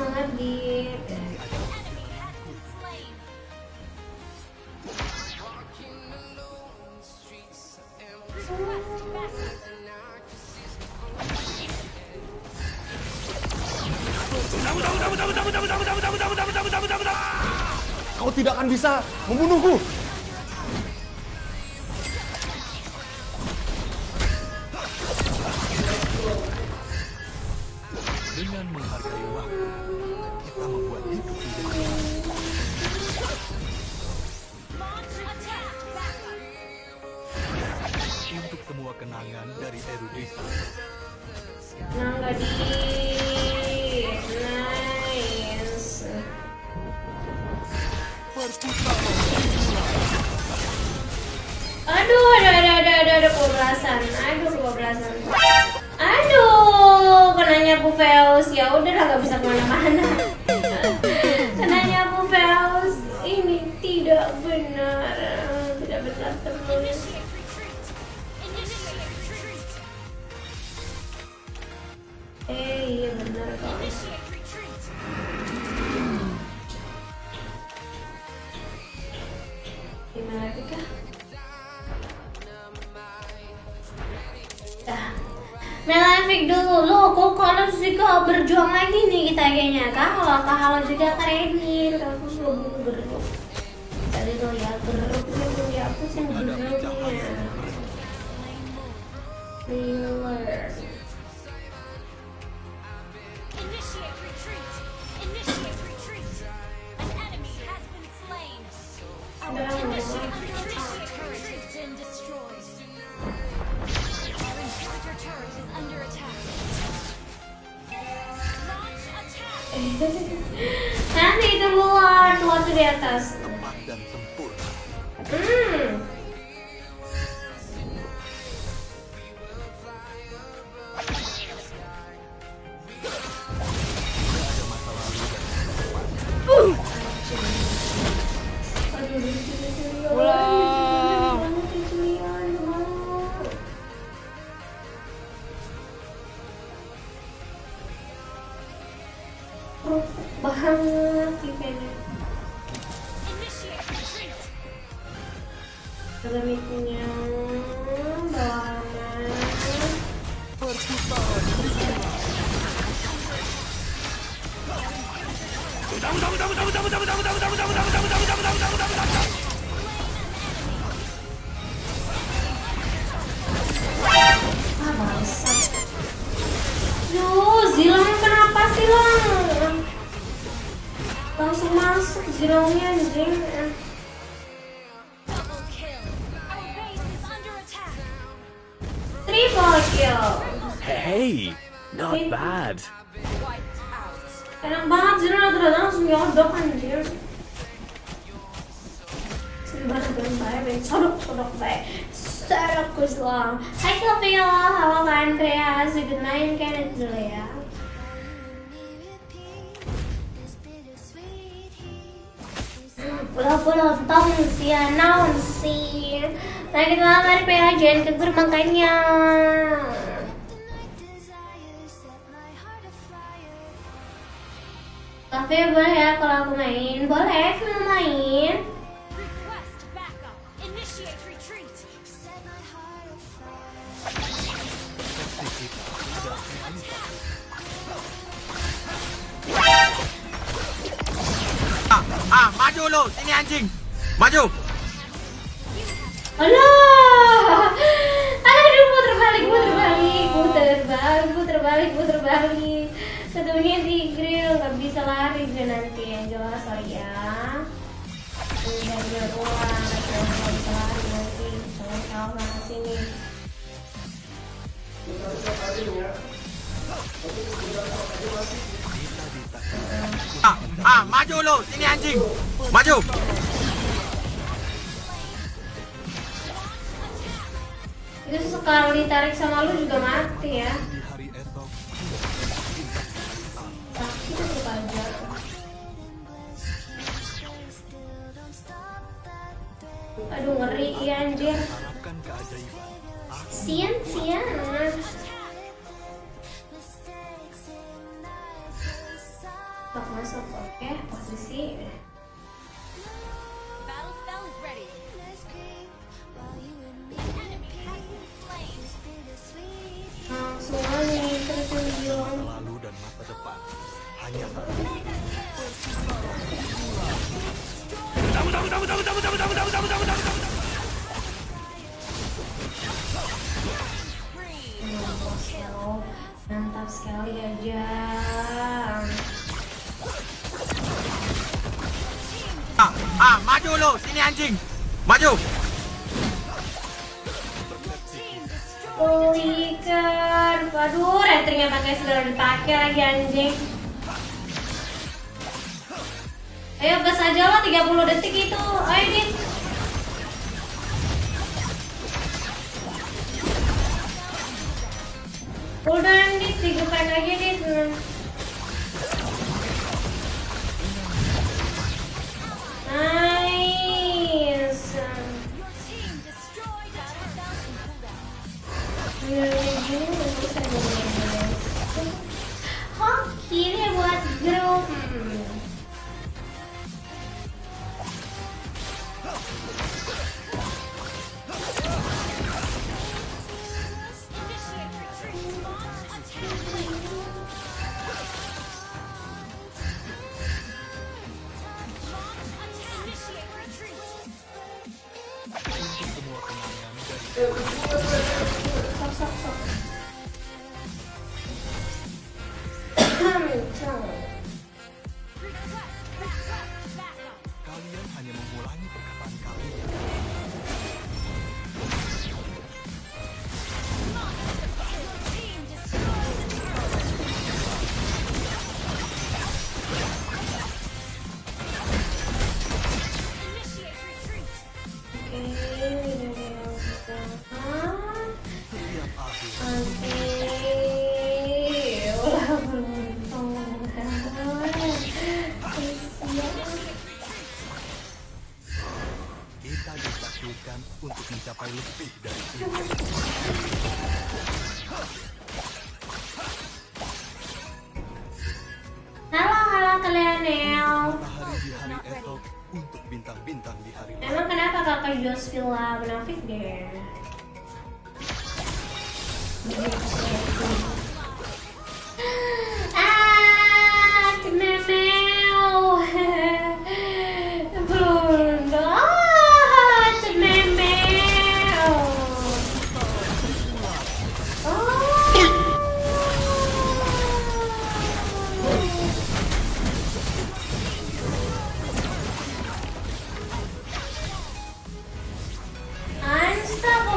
semangat Kau tidak akan bisa membunuhku. Semua kenangan dari erudisi. Di nice. Aduh, ada ada ada kebablasan. Aduh, kebablasan. Aduh, kenanya Bufeus. Ya udah nggak bisa ke mana-mana. Iya benar. Kok. Gimana lagi kah? Dah. Melafik dulu, lo kok kalau juga berjuang lagi nih kita kayaknya Kalau kalau juga kredit, aku belum berjuang. Tadi lo ya itu ya aku sih geruknya Thriller Nanti itu luar, luar tuh di atas Tepat dan sempurna. Hmm banget eventnya ada aman ah Duh, Zilong kenapa sih Long? Langsung masuk Zilongnya anjing! Triple kill. Hey, not bad. Zilong rata-rata langsung nyodok anjir Sebentar sebelum saya main sodok-sodok saya Sodok Zilong Hai Sylvia, halo Kak Andreas Good night Kenneth dulu ya Pulau-pulau tong sih, naon sih Nah kita lamar PH jangan kegur makanya. Tapi boleh ya kalau aku main Boleh, mau main. Request retreat! Ah, maju lu, sini anjing. Maju. Alah Aduh, puter balik, puter balik Puter balik, puter balik, puter balik di grill, gak bisa lari gue nanti yang jelas sorry ya Udah dia Ah, maju lu, sini anjing. Maju. Itu sekali ditarik sama lu juga mati ya Sakit aja Aduh ngeri ya anjir. Sian, sian Tok masuk, oke, posisi. Aja terjun. Lalu dan masa depan hanya Wow, mantap sekali aja. Ah, ah, maju lo, sini anjing. Maju. Pulihkan. Waduh, rentingnya pakai sudah dipakai lagi anjing. Ayo gas aja lah 30 detik itu. Ayo Dit. Udah Dit, digepain aja Dit. Kenangan dari Sok kita ditakdirkan untuk mencapai lebih dari itu. Halo, halo kalian. Matahari di hari esok untuk bintang-bintang di hari. Emang kenapa kakak Jos Villa Munafik deh?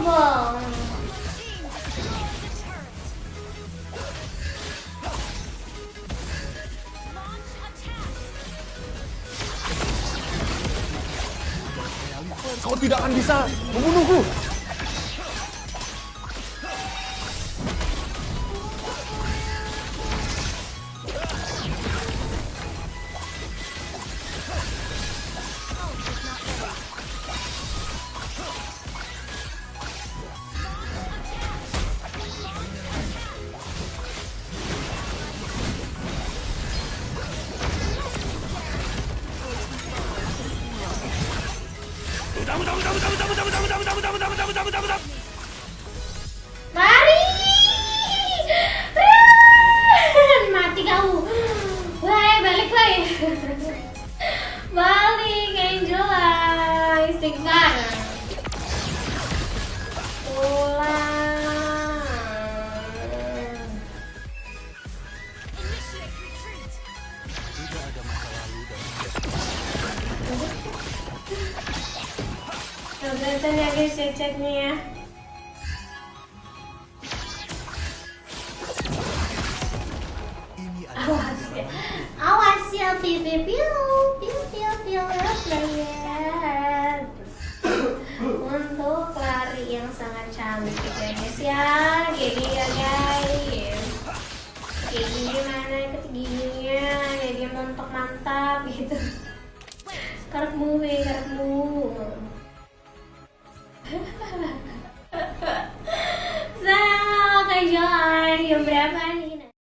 Team destroyed the turret. Launch Mari. Mati kau. Wah, balik woi. Balik Angela. Istighfar. Nah, kelihatan ya guys ya chatnya ya. Awas ya. Awas ya piu piu piu piu piu player. Untuk lari yang sangat cantik ya guys ya. Gini ya guys. Kayak gini mana ketingginya, jadi mantap mantap gitu. Karepmu, we, karepmu. William Brabham